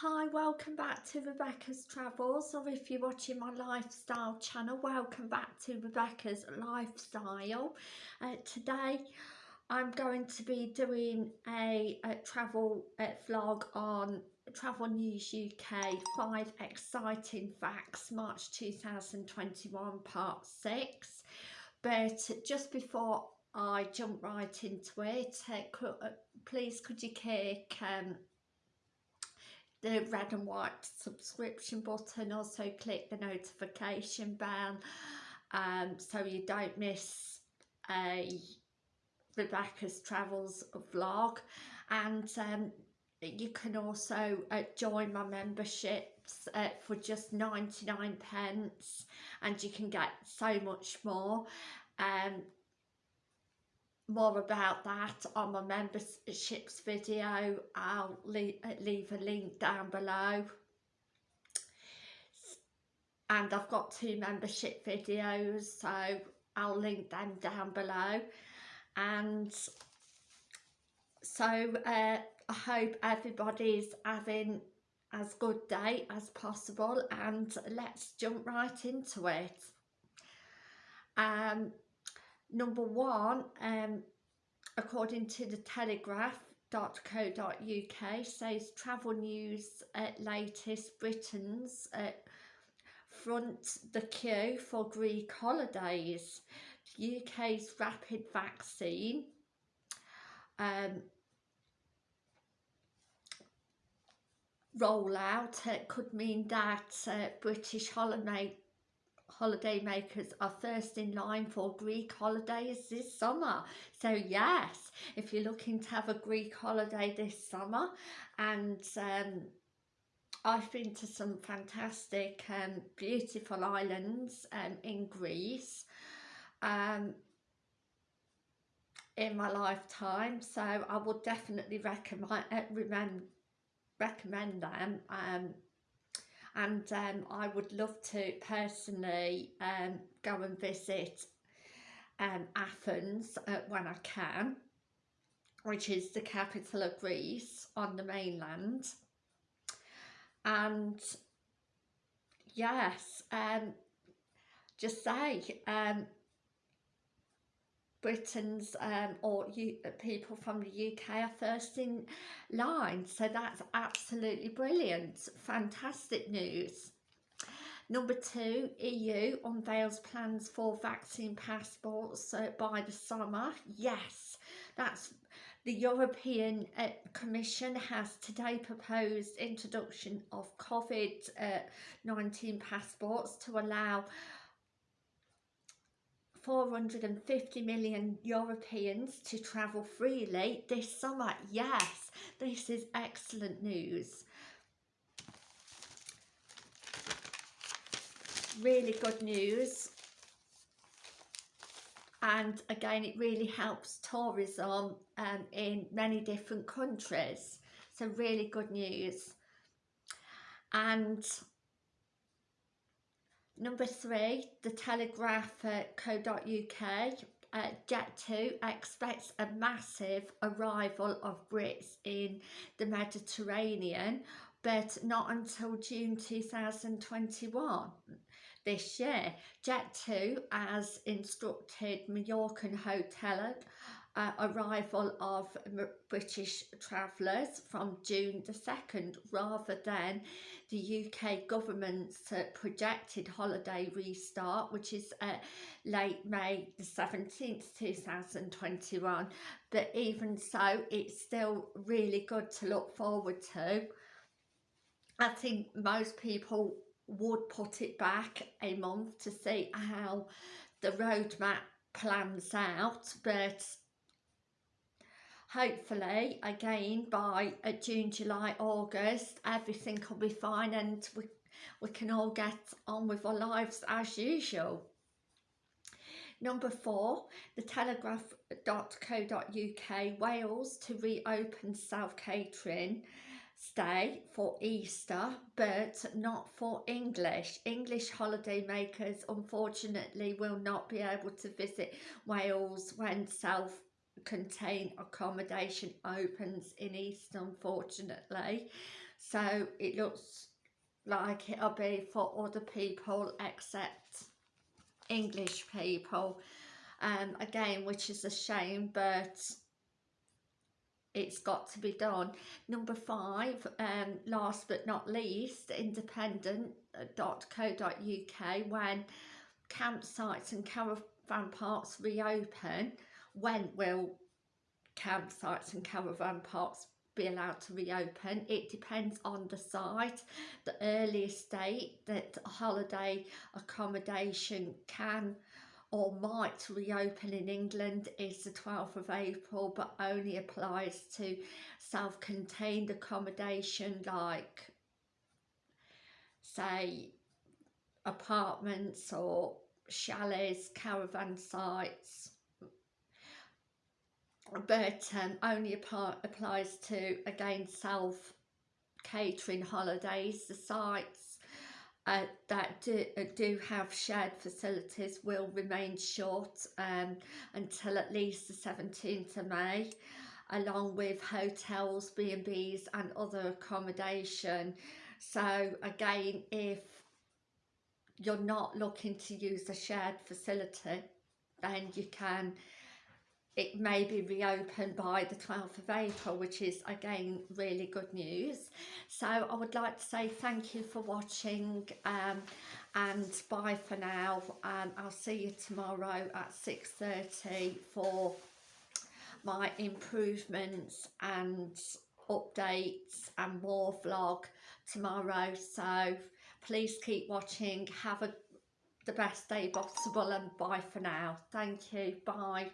Hi, welcome back to Rebecca's Travels, or if you're watching my lifestyle channel, welcome back to Rebecca's Lifestyle. Uh, today I'm going to be doing a, a travel uh, vlog on Travel News UK, 5 exciting facts, March 2021, part 6. But just before I jump right into it, uh, could, uh, please could you kick... um, the red and white subscription button also click the notification bell um, so you don't miss a Rebecca's Travels vlog. And um, you can also uh, join my memberships uh, for just 99 pence and you can get so much more. Um, more about that on my memberships video. I'll leave, leave a link down below. And I've got two membership videos so I'll link them down below. And so uh, I hope everybody's having as good day as possible and let's jump right into it. Um Number one, um, according to the telegraph.co.uk says travel news at latest Britain's uh, front the queue for Greek holidays. UK's rapid vaccine um, rollout uh, could mean that uh, British holiday holiday makers are first in line for Greek holidays this summer. So yes, if you're looking to have a Greek holiday this summer and um, I've been to some fantastic um, beautiful islands um, in Greece um, in my lifetime so I would definitely recommend, recommend, recommend them um, and um, I would love to personally um, go and visit um, Athens uh, when I can which is the capital of Greece on the mainland. And yes um, just say um, Britain's um, or you, uh, people from the UK are first in line. So that's absolutely brilliant. Fantastic news. Number two, EU unveils plans for vaccine passports uh, by the summer. Yes, that's the European uh, Commission has today proposed introduction of COVID-19 uh, passports to allow 450 million Europeans to travel freely this summer. Yes, this is excellent news. Really good news. And again, it really helps tourism um, in many different countries. So really good news. And Number three, the telegraph.co.uk uh, Jet2 expects a massive arrival of Brits in the Mediterranean, but not until June 2021 this year. Jet2 has instructed Mallorcan hotel uh, arrival of British travellers from June the 2nd rather than the UK government's uh, projected holiday restart which is uh, late May the 17th 2021 but even so it's still really good to look forward to. I think most people would put it back a month to see how the roadmap plans out but hopefully again by uh, June, July, August everything will be fine and we, we can all get on with our lives as usual. Number four, the telegraph.co.uk Wales to reopen self-catering stay for Easter but not for English. English holiday makers unfortunately will not be able to visit Wales when self contained accommodation opens in East unfortunately so it looks like it'll be for other people except English people um, again which is a shame but it's got to be done. Number five um, last but not least independent.co.uk when campsites and caravan parks reopen when will campsites and caravan parks be allowed to reopen? It depends on the site the earliest date that holiday accommodation can or might reopen in England is the 12th of April but only applies to self-contained accommodation like say apartments or chalets, caravan sites. But um, only applies to again self catering holidays the sites uh, that do, uh, do have shared facilities will remain short um, until at least the 17th of May along with hotels, B&Bs and other accommodation. So again if you're not looking to use a shared facility then you can it may be reopened by the 12th of April which is again really good news. So I would like to say thank you for watching um, and bye for now. And I'll see you tomorrow at 6.30 for my improvements and updates and more vlog tomorrow. So please keep watching. Have a the best day possible and bye for now. Thank you. Bye